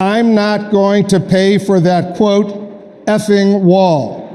I'm not going to pay for that quote effing wall.